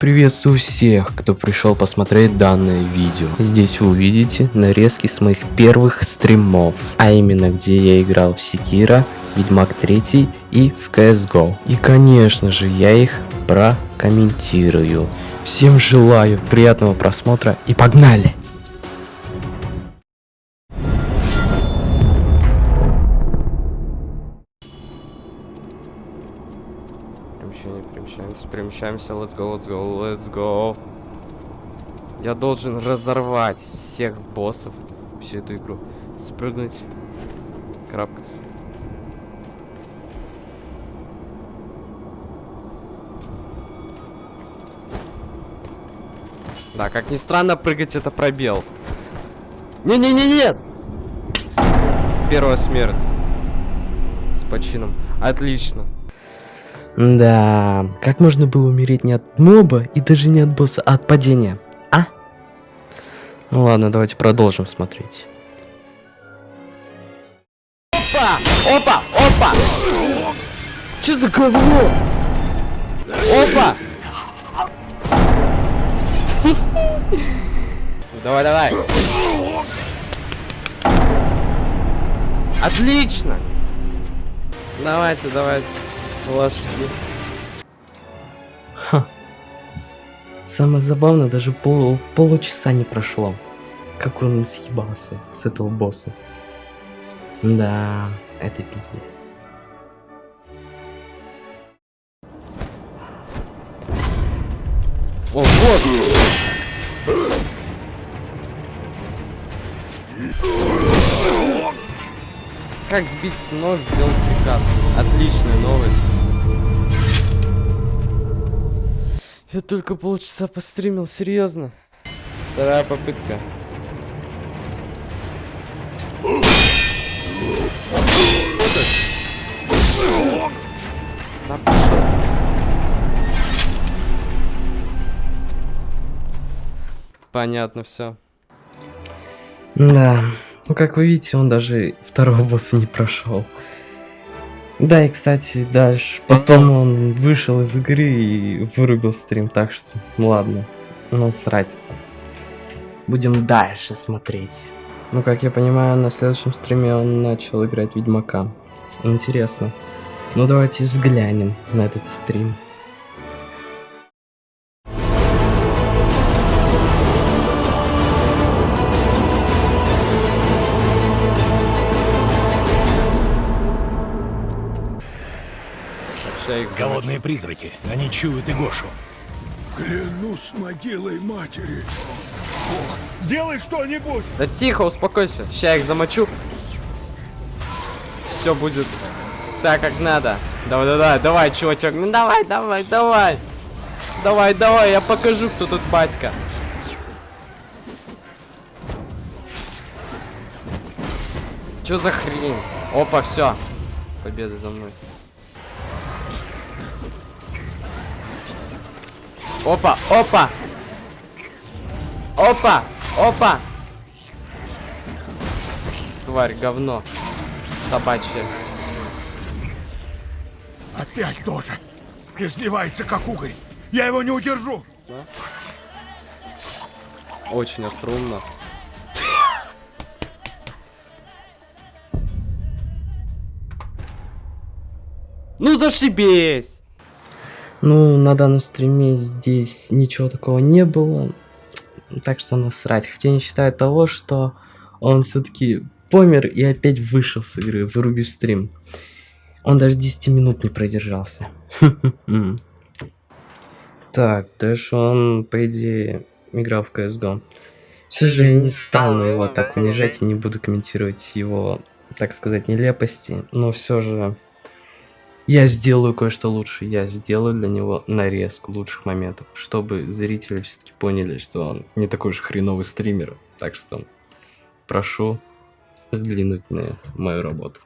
Приветствую всех, кто пришел посмотреть данное видео. Здесь вы увидите нарезки с моих первых стримов, а именно где я играл в Секира, Ведьмак 3 и в CSGO. И конечно же я их прокомментирую. Всем желаю приятного просмотра и погнали! Перемещение, перемещаемся, перемещаемся, let's go, let's go, let's go. Я должен разорвать всех боссов, всю эту игру. Спрыгнуть, крапкаться. Да, как ни странно, прыгать это пробел. Не-не-не-нет! Первая смерть. С почином. Отлично. Да, как можно было умереть не от моба и даже не от босса, а от падения? А? Ну ладно, давайте продолжим смотреть. Опа! Опа! Опа! Че за говно? Опа! Давай, давай. Отлично. Давайте, давайте. Лошади. Ха. Самое забавное, даже пол, получаса не прошло. Как он съебался с этого босса. Да, это пиздец. О, вот! Как сбить с ног, сделать приказ. Отличная новость. Я только полчаса постримил, серьезно. Вторая попытка. Понятно все. Да. Ну, как вы видите, он даже второго босса не прошел. Да, и, кстати, дальше потом он вышел из игры и вырубил стрим, так что, ладно, ну срать. Будем дальше смотреть. Ну, как я понимаю, на следующем стриме он начал играть Ведьмака. Интересно. Ну, давайте взглянем на этот стрим. Голодные призраки. Они чуют и Гошу. Клянусь могилой матери. Бог, сделай что-нибудь! Да тихо, успокойся. Сейчас их замочу. Все будет так, как надо. Давай, давай, давай, чувачок. Ну давай, давай, давай. Давай, давай, я покажу, кто тут батька. Че за хрень? Опа, все. Победа за мной. Опа, опа! Опа! Опа! Тварь, говно. Собачье. Опять тоже. Изливается, как угорь. Я его не удержу. Да? Очень острумно. Ну зашибись! Ну, на данном стриме здесь ничего такого не было. Так что насрать. Хотя не считаю того, что он все-таки помер и опять вышел с игры, вырубив стрим. Он даже 10 минут не продержался. Так, дальше он, по идее, играл в CSGO. Все же я не стану его так унижать и не буду комментировать его, так сказать, нелепости. Но все же я сделаю кое-что лучше. Я сделаю для него нарезку лучших моментов, чтобы зрители все-таки поняли, что он не такой уж хреновый стример. Так что прошу взглянуть на мою работу.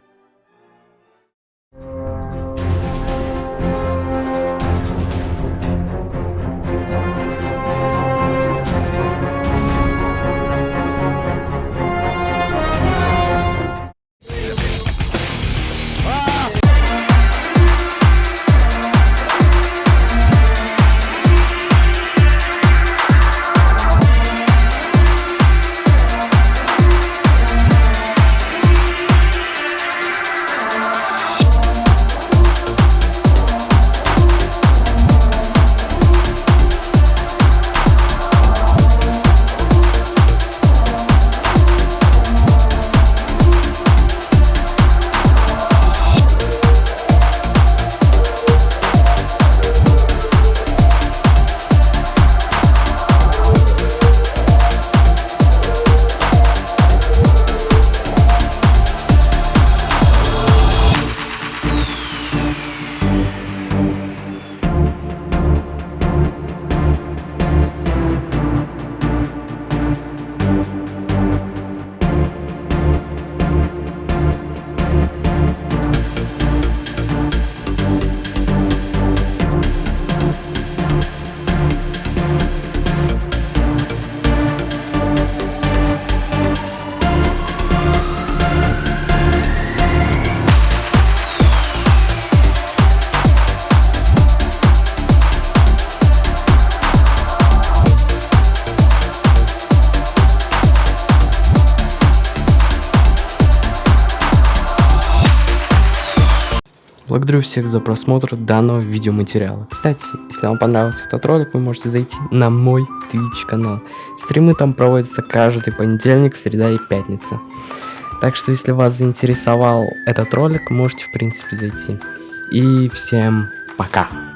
Благодарю всех за просмотр данного видеоматериала. Кстати, если вам понравился этот ролик, вы можете зайти на мой Twitch канал. Стримы там проводятся каждый понедельник, среда и пятница. Так что, если вас заинтересовал этот ролик, можете в принципе зайти. И всем пока.